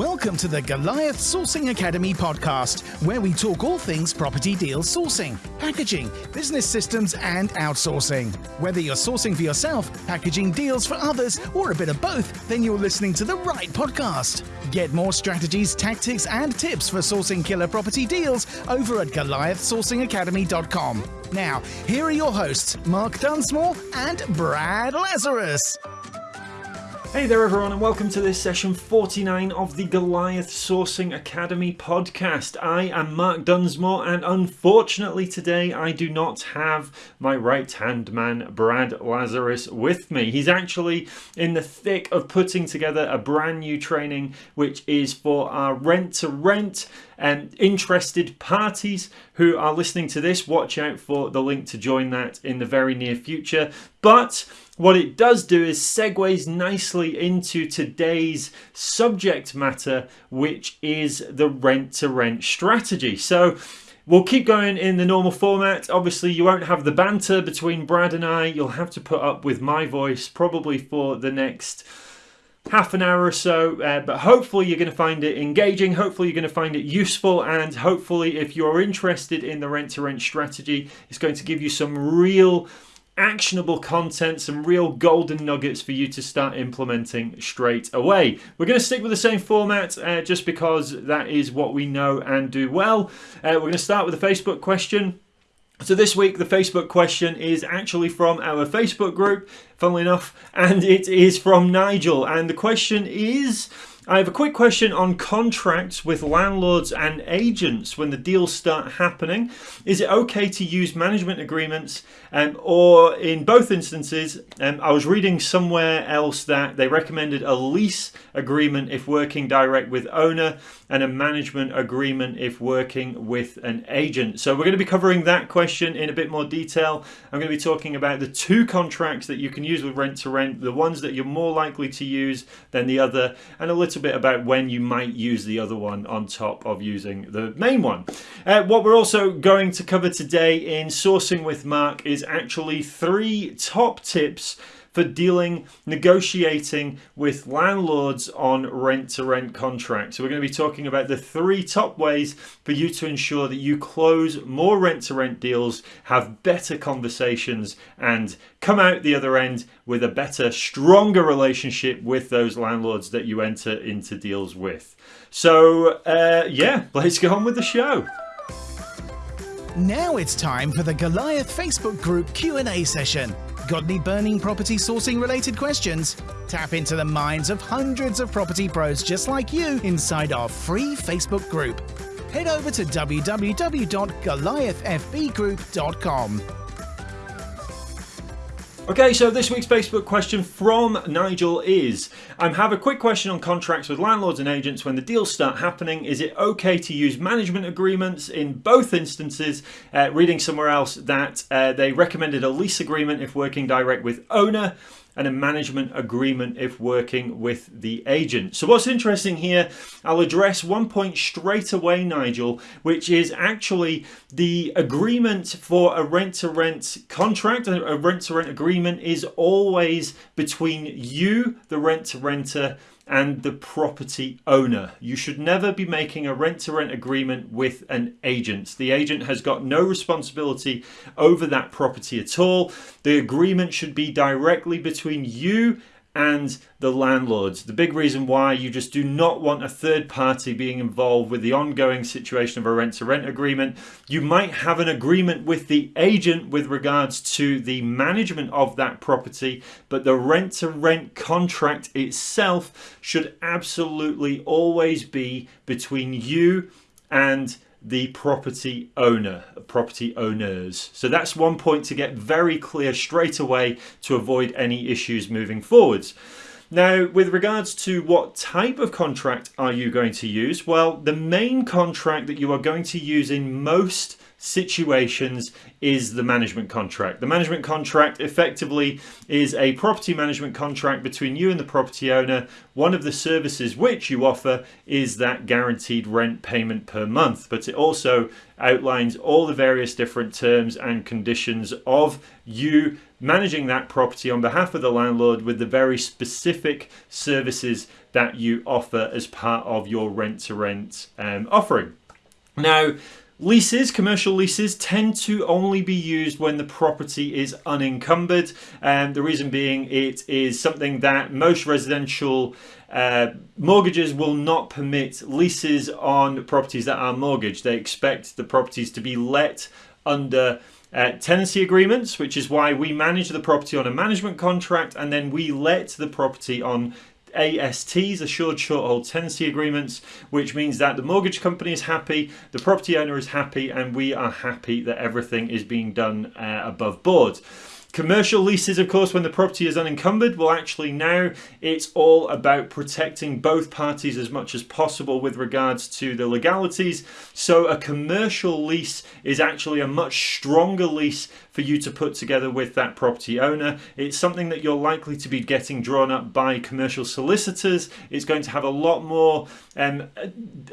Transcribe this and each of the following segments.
Welcome to the Goliath Sourcing Academy podcast, where we talk all things property deal sourcing, packaging, business systems, and outsourcing. Whether you're sourcing for yourself, packaging deals for others, or a bit of both, then you're listening to the right podcast. Get more strategies, tactics, and tips for sourcing killer property deals over at GoliathSourcingAcademy.com. Now, here are your hosts, Mark Dunsmore and Brad Lazarus. Hey there, everyone, and welcome to this session 49 of the Goliath Sourcing Academy podcast. I am Mark Dunsmore, and unfortunately, today I do not have my right hand man, Brad Lazarus, with me. He's actually in the thick of putting together a brand new training which is for our rent to rent and interested parties who are listening to this. Watch out for the link to join that in the very near future. But what it does do is segues nicely into today's subject matter, which is the rent to rent strategy. So, We'll keep going in the normal format. Obviously, you won't have the banter between Brad and I. You'll have to put up with my voice probably for the next half an hour or so. Uh, but hopefully, you're going to find it engaging. Hopefully, you're going to find it useful. And hopefully, if you're interested in the rent to rent strategy, it's going to give you some real actionable content, some real golden nuggets for you to start implementing straight away. We're going to stick with the same format uh, just because that is what we know and do well. Uh, we're going to start with a Facebook question. So this week the Facebook question is actually from our Facebook group, funnily enough, and it is from Nigel. And the question is I have a quick question on contracts with landlords and agents when the deals start happening. Is it okay to use management agreements um, or in both instances, um, I was reading somewhere else that they recommended a lease agreement if working direct with owner and a management agreement if working with an agent. So we're going to be covering that question in a bit more detail. I'm going to be talking about the two contracts that you can use with rent to rent, the ones that you're more likely to use than the other, and a little bit about when you might use the other one on top of using the main one. Uh, what we're also going to cover today in Sourcing with Mark is actually three top tips for dealing, negotiating with landlords on rent to rent contracts. So, we're going to be talking about the three top ways for you to ensure that you close more rent to rent deals, have better conversations, and come out the other end with a better, stronger relationship with those landlords that you enter into deals with. So, uh, yeah, let's go on with the show. Now it's time for the Goliath Facebook group Q&A session. Got any burning property sourcing related questions? Tap into the minds of hundreds of property pros just like you inside our free Facebook group. Head over to www.goliathfbgroup.com. Okay, so this week's Facebook question from Nigel is I have a quick question on contracts with landlords and agents when the deals start happening. Is it okay to use management agreements in both instances? Uh, reading somewhere else that uh, they recommended a lease agreement if working direct with owner and a management agreement if working with the agent. So, what's interesting here, I'll address one point straight away, Nigel, which is actually the agreement for a rent to rent contract, a rent to rent agreement is always between you, the rent to renter, and the property owner. You should never be making a rent to rent agreement with an agent. The agent has got no responsibility over that property at all. The agreement should be directly between you and the landlords. The big reason why you just do not want a third party being involved with the ongoing situation of a rent to rent agreement. You might have an agreement with the agent with regards to the management of that property, but the rent to rent contract itself should absolutely always be between you and the property owner, property owners. So that's one point to get very clear straight away to avoid any issues moving forwards. Now, with regards to what type of contract are you going to use? Well, the main contract that you are going to use in most situations is the management contract. The management contract effectively is a property management contract between you and the property owner. One of the services which you offer is that guaranteed rent payment per month, but it also outlines all the various different terms and conditions of you managing that property on behalf of the landlord with the very specific services that you offer as part of your rent to rent um, offering. Now, Leases, commercial leases, tend to only be used when the property is unencumbered. And the reason being, it is something that most residential uh, mortgages will not permit leases on properties that are mortgaged. They expect the properties to be let under uh, tenancy agreements, which is why we manage the property on a management contract and then we let the property on ASTs, assured short hold tenancy agreements, which means that the mortgage company is happy, the property owner is happy, and we are happy that everything is being done uh, above board. Commercial leases, of course, when the property is unencumbered, well, actually, now it's all about protecting both parties as much as possible with regards to the legalities. So, a commercial lease is actually a much stronger lease for you to put together with that property owner. It's something that you're likely to be getting drawn up by commercial solicitors. It's going to have a lot more um,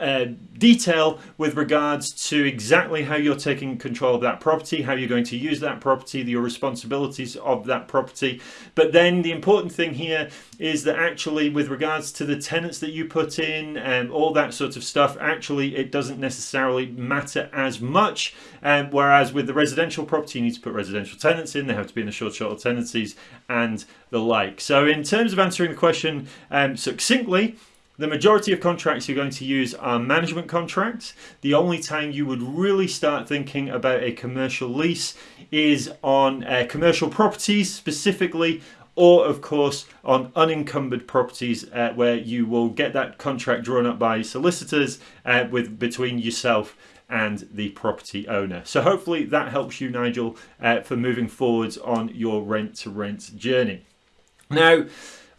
uh, detail with regards to exactly how you're taking control of that property, how you're going to use that property, your responsibilities of that property. But then the important thing here is that actually with regards to the tenants that you put in and all that sort of stuff, actually it doesn't necessarily matter as much. Um, whereas with the residential property, you need to put residential tenants in, they have to be in the short short tenancies and the like. So in terms of answering the question um, succinctly, the majority of contracts you're going to use are management contracts. The only time you would really start thinking about a commercial lease is on uh, commercial properties specifically or of course on unencumbered properties uh, where you will get that contract drawn up by solicitors uh, with between yourself and the property owner. So hopefully that helps you Nigel uh, for moving forwards on your rent to rent journey. Now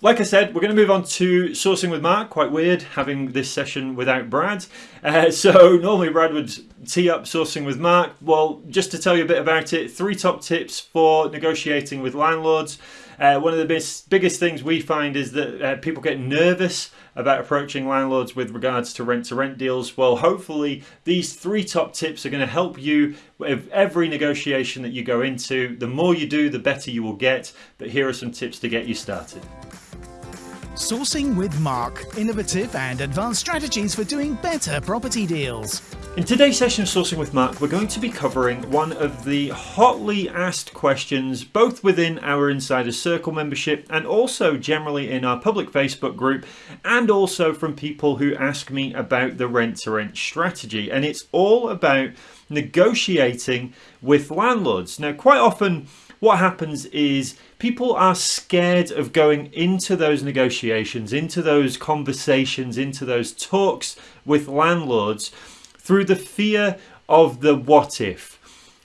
like I said, we're going to move on to sourcing with Mark. Quite weird having this session without Brad. Uh, so normally Brad would tee up sourcing with Mark. Well, just to tell you a bit about it, three top tips for negotiating with landlords. Uh, one of the biggest, biggest things we find is that uh, people get nervous about approaching landlords with regards to rent to rent deals. Well, hopefully, these three top tips are going to help you with every negotiation that you go into. The more you do, the better you will get. But here are some tips to get you started. Sourcing with Mark, innovative and advanced strategies for doing better property deals. In today's session of Sourcing with Mark, we're going to be covering one of the hotly asked questions, both within our Insider Circle membership and also generally in our public Facebook group, and also from people who ask me about the rent to rent strategy. And it's all about negotiating with landlords. Now, quite often, what happens is people are scared of going into those negotiations, into those conversations, into those talks with landlords through the fear of the what if.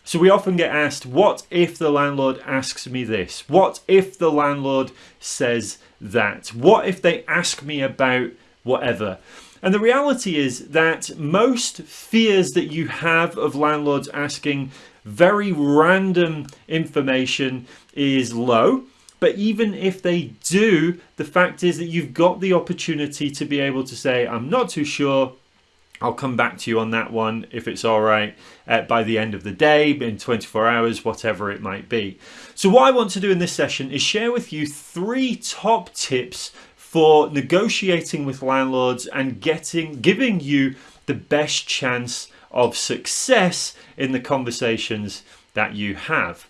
So we often get asked, what if the landlord asks me this? What if the landlord says that? What if they ask me about whatever? And the reality is that most fears that you have of landlords asking very random information is low. But even if they do, the fact is that you've got the opportunity to be able to say, I'm not too sure. I'll come back to you on that one if it's all right uh, by the end of the day, in 24 hours, whatever it might be. So, what I want to do in this session is share with you three top tips for negotiating with landlords and getting giving you the best chance of success in the conversations that you have.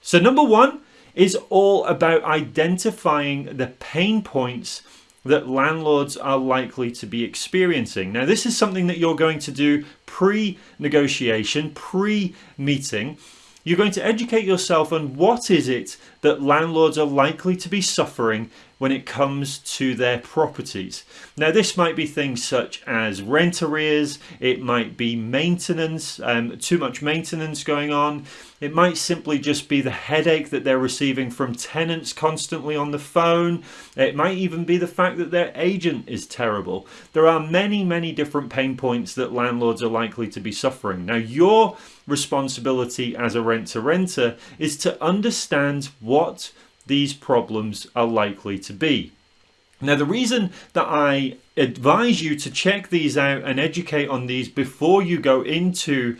So, number one is all about identifying the pain points that landlords are likely to be experiencing. Now, this is something that you're going to do pre negotiation, pre meeting. You're going to educate yourself on what is it that landlords are likely to be suffering when it comes to their properties. Now, this might be things such as rent arrears, it might be maintenance, um, too much maintenance going on, it might simply just be the headache that they're receiving from tenants constantly on the phone, it might even be the fact that their agent is terrible. There are many, many different pain points that landlords are likely to be suffering. Now, your responsibility as a rent to renter is to understand what these problems are likely to be. Now, the reason that I advise you to check these out and educate on these before you go into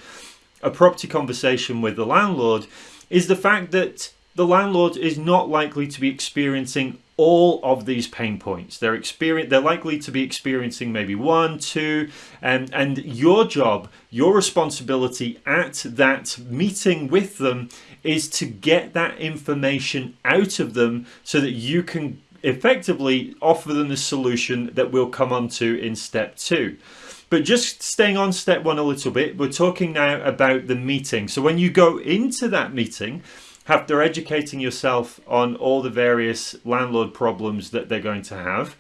a property conversation with the landlord is the fact that the landlord is not likely to be experiencing all of these pain points. They're experience they're likely to be experiencing maybe one, two, and and your job, your responsibility at that meeting with them is to get that information out of them so that you can effectively offer them the solution that we'll come on to in step two. But just staying on step one a little bit, we're talking now about the meeting. So when you go into that meeting, after educating yourself on all the various landlord problems that they're going to have,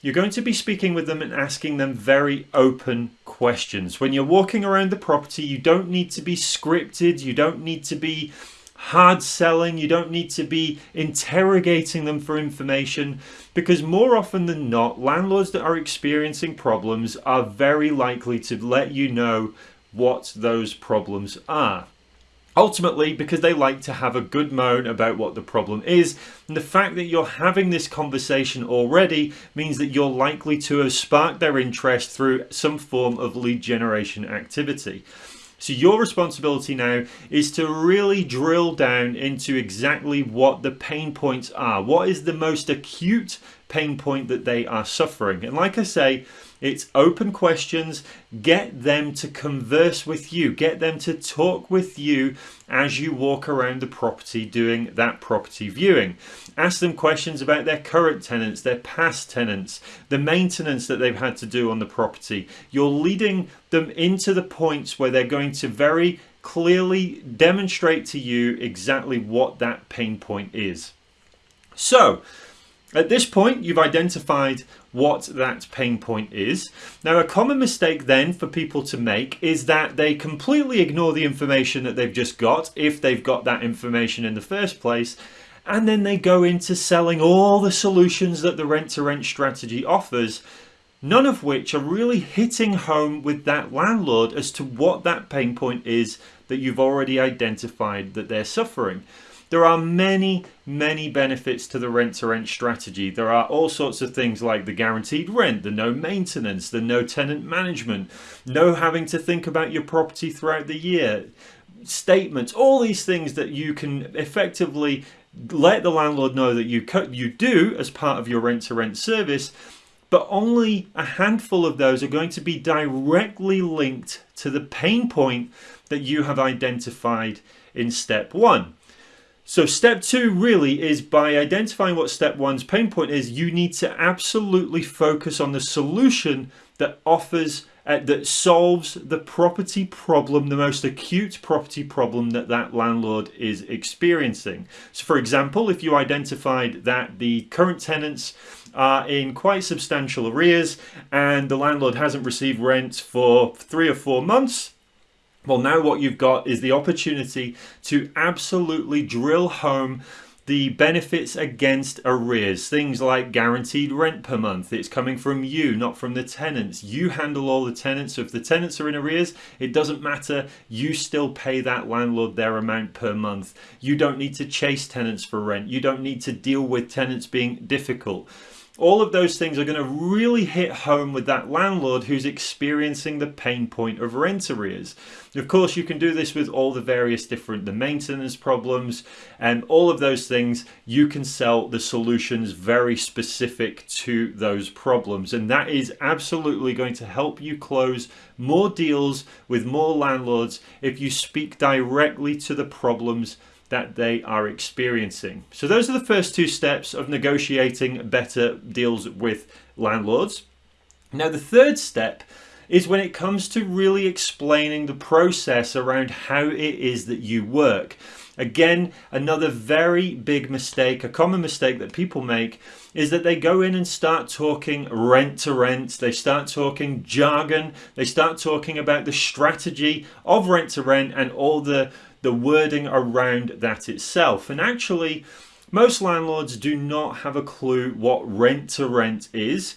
you're going to be speaking with them and asking them very open questions. When you're walking around the property, you don't need to be scripted, you don't need to be hard selling, you don't need to be interrogating them for information because more often than not, landlords that are experiencing problems are very likely to let you know what those problems are. Ultimately, because they like to have a good moan about what the problem is, and the fact that you're having this conversation already means that you're likely to have sparked their interest through some form of lead generation activity. So your responsibility now is to really drill down into exactly what the pain points are. What is the most acute pain point that they are suffering? And like I say, it's open questions. Get them to converse with you. Get them to talk with you as you walk around the property doing that property viewing. Ask them questions about their current tenants, their past tenants, the maintenance that they've had to do on the property. You're leading them into the points where they're going to very clearly demonstrate to you exactly what that pain point is. So, at this point, you've identified what that pain point is. Now, a common mistake then for people to make is that they completely ignore the information that they've just got, if they've got that information in the first place, and then they go into selling all the solutions that the rent to rent strategy offers, none of which are really hitting home with that landlord as to what that pain point is that you've already identified that they're suffering. There are many, many benefits to the rent to rent strategy. There are all sorts of things like the guaranteed rent, the no maintenance, the no tenant management, no having to think about your property throughout the year, statements, all these things that you can effectively let the landlord know that you you do as part of your rent to rent service but only a handful of those are going to be directly linked to the pain point that you have identified in step one. So step two really is by identifying what step one's pain point is, you need to absolutely focus on the solution that offers, uh, that solves the property problem, the most acute property problem that that landlord is experiencing. So for example, if you identified that the current tenants are in quite substantial arrears and the landlord hasn't received rent for three or four months, well, now what you've got is the opportunity to absolutely drill home the benefits against arrears. Things like guaranteed rent per month. It's coming from you, not from the tenants. You handle all the tenants. So if the tenants are in arrears, it doesn't matter. You still pay that landlord their amount per month. You don't need to chase tenants for rent. You don't need to deal with tenants being difficult all of those things are going to really hit home with that landlord who's experiencing the pain point of rent arrears. Of course, you can do this with all the various different the maintenance problems and all of those things. You can sell the solutions very specific to those problems, and that is absolutely going to help you close more deals with more landlords if you speak directly to the problems that they are experiencing. So those are the first two steps of negotiating better deals with landlords. Now the third step is when it comes to really explaining the process around how it is that you work. Again, another very big mistake, a common mistake that people make is that they go in and start talking rent to rent, they start talking jargon, they start talking about the strategy of rent to rent and all the, the wording around that itself. And actually, most landlords do not have a clue what rent to rent is.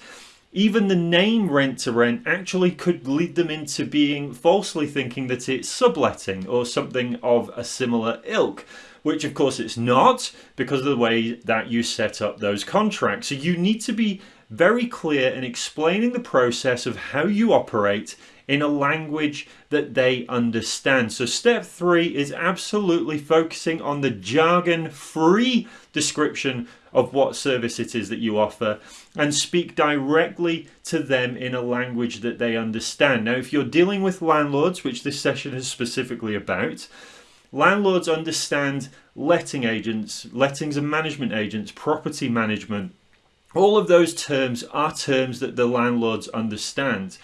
Even the name rent to rent actually could lead them into being falsely thinking that it's subletting or something of a similar ilk, which of course it's not because of the way that you set up those contracts. So you need to be very clear in explaining the process of how you operate in a language that they understand. So step three is absolutely focusing on the jargon free description of what service it is that you offer and speak directly to them in a language that they understand. Now, if you're dealing with landlords, which this session is specifically about, landlords understand letting agents, lettings and management agents, property management. All of those terms are terms that the landlords understand.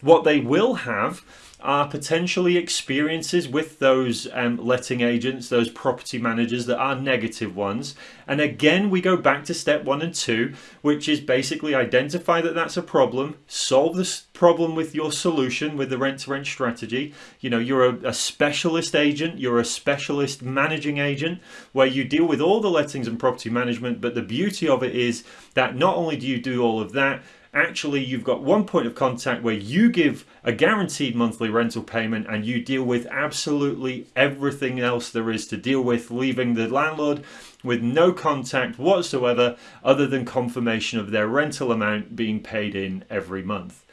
What they will have are potentially experiences with those um, letting agents, those property managers that are negative ones. And again, we go back to step one and two, which is basically identify that that's a problem, solve this problem with your solution, with the rent to rent strategy. You know, you're a, a specialist agent, you're a specialist managing agent where you deal with all the lettings and property management. But the beauty of it is that not only do you do all of that, actually you've got one point of contact where you give a guaranteed monthly rental payment and you deal with absolutely everything else there is to deal with, leaving the landlord with no contact whatsoever other than confirmation of their rental amount being paid in every month.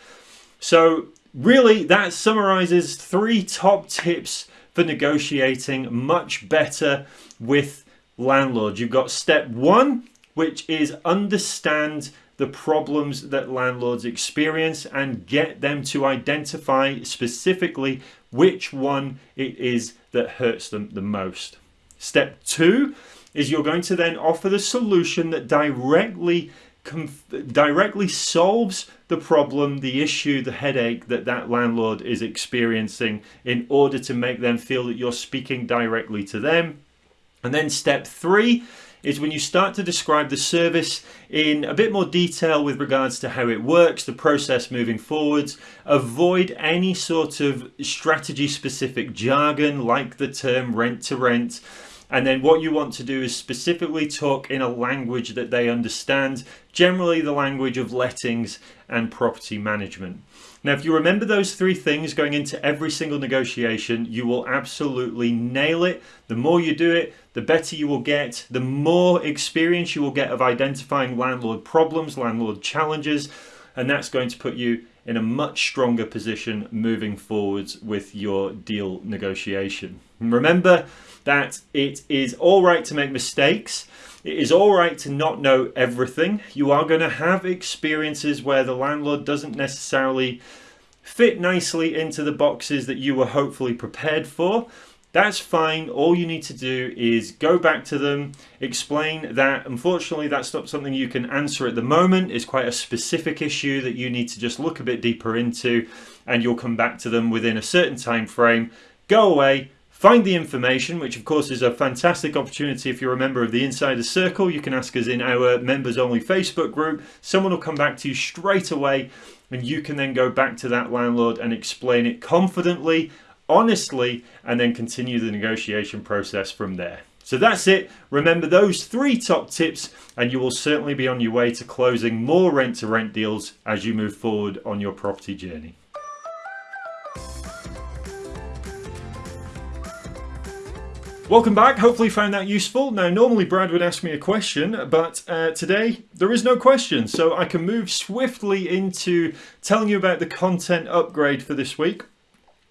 So really that summarizes three top tips for negotiating much better with landlords. You've got step one, which is understand the problems that landlords experience and get them to identify specifically which one it is that hurts them the most. Step two is you're going to then offer the solution that directly directly solves the problem, the issue, the headache that that landlord is experiencing in order to make them feel that you're speaking directly to them. And then step three is when you start to describe the service in a bit more detail with regards to how it works, the process moving forwards. Avoid any sort of strategy specific jargon like the term rent to rent. And then what you want to do is specifically talk in a language that they understand, generally the language of lettings and property management. Now, if you remember those three things going into every single negotiation, you will absolutely nail it. The more you do it, the better you will get, the more experience you will get of identifying landlord problems, landlord challenges, and that's going to put you in a much stronger position moving forwards with your deal negotiation. Remember that it is all right to make mistakes. It is all right to not know everything. You are going to have experiences where the landlord doesn't necessarily fit nicely into the boxes that you were hopefully prepared for. That's fine. All you need to do is go back to them, explain that unfortunately that's not something you can answer at the moment. It's quite a specific issue that you need to just look a bit deeper into and you'll come back to them within a certain time frame. Go away, Find the information, which of course is a fantastic opportunity if you're a member of the Insider Circle. You can ask us in our members only Facebook group. Someone will come back to you straight away and you can then go back to that landlord and explain it confidently, honestly, and then continue the negotiation process from there. So that's it. Remember those three top tips and you will certainly be on your way to closing more rent to rent deals as you move forward on your property journey. Welcome back, hopefully you found that useful. Now normally Brad would ask me a question, but uh, today there is no question, so I can move swiftly into telling you about the content upgrade for this week.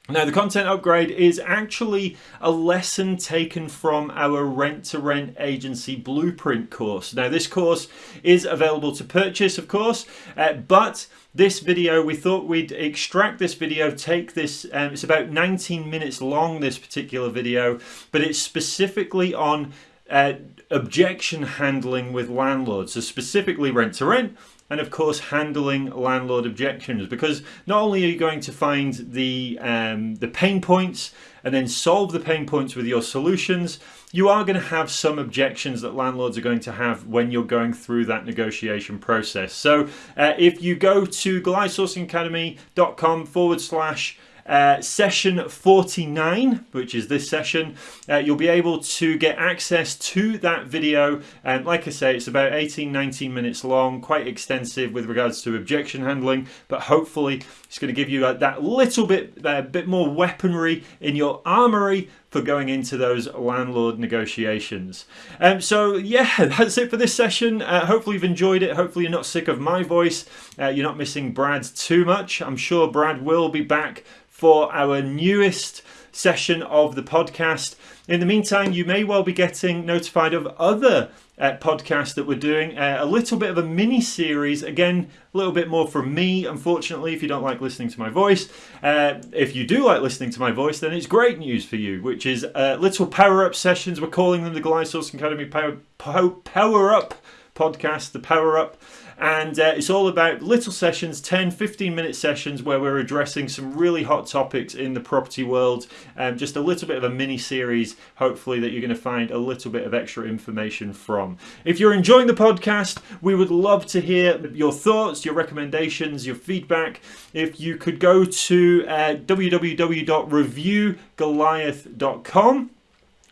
Now the content upgrade is actually a lesson taken from our rent to rent agency blueprint course. Now this course is available to purchase of course, uh, but this video we thought we'd extract this video take this um, it's about 19 minutes long this particular video but it's specifically on uh, objection handling with landlords, so specifically rent to rent, and of course handling landlord objections. Because not only are you going to find the um, the pain points and then solve the pain points with your solutions you are going to have some objections that landlords are going to have when you're going through that negotiation process. So uh, if you go to goliathsourcingacademy.com forward slash uh, session 49, which is this session, uh, you'll be able to get access to that video. And like I say, it's about 18, 19 minutes long, quite extensive with regards to objection handling, but hopefully it's going to give you uh, that little bit, uh, bit more weaponry in your armory for going into those landlord negotiations. Um, so yeah, that's it for this session. Uh, hopefully you've enjoyed it. Hopefully you're not sick of my voice. Uh, you're not missing Brad too much. I'm sure Brad will be back for our newest session of the podcast. In the meantime, you may well be getting notified of other uh, podcasts that we're doing. Uh, a little bit of a mini series, again, a little bit more from me, unfortunately, if you don't like listening to my voice. Uh, if you do like listening to my voice, then it's great news for you, which is uh, little power up sessions. We're calling them the Goliath Academy Power, Power Up podcast, the Power Up and uh, it's all about little sessions 10 15 minute sessions where we're addressing some really hot topics in the property world. Um, just a little bit of a mini series hopefully that you're going to find a little bit of extra information from. If you're enjoying the podcast we would love to hear your thoughts your recommendations your feedback. If you could go to uh, www.reviewgoliath.com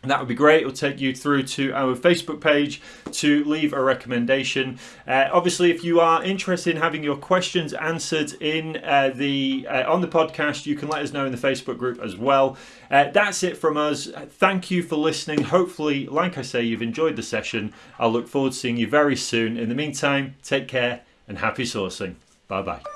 that would be great. It'll take you through to our Facebook page to leave a recommendation. Uh, obviously, if you are interested in having your questions answered in uh, the uh, on the podcast, you can let us know in the Facebook group as well. Uh, that's it from us. Thank you for listening. Hopefully, like I say, you've enjoyed the session. I'll look forward to seeing you very soon. In the meantime, take care and happy sourcing. Bye bye.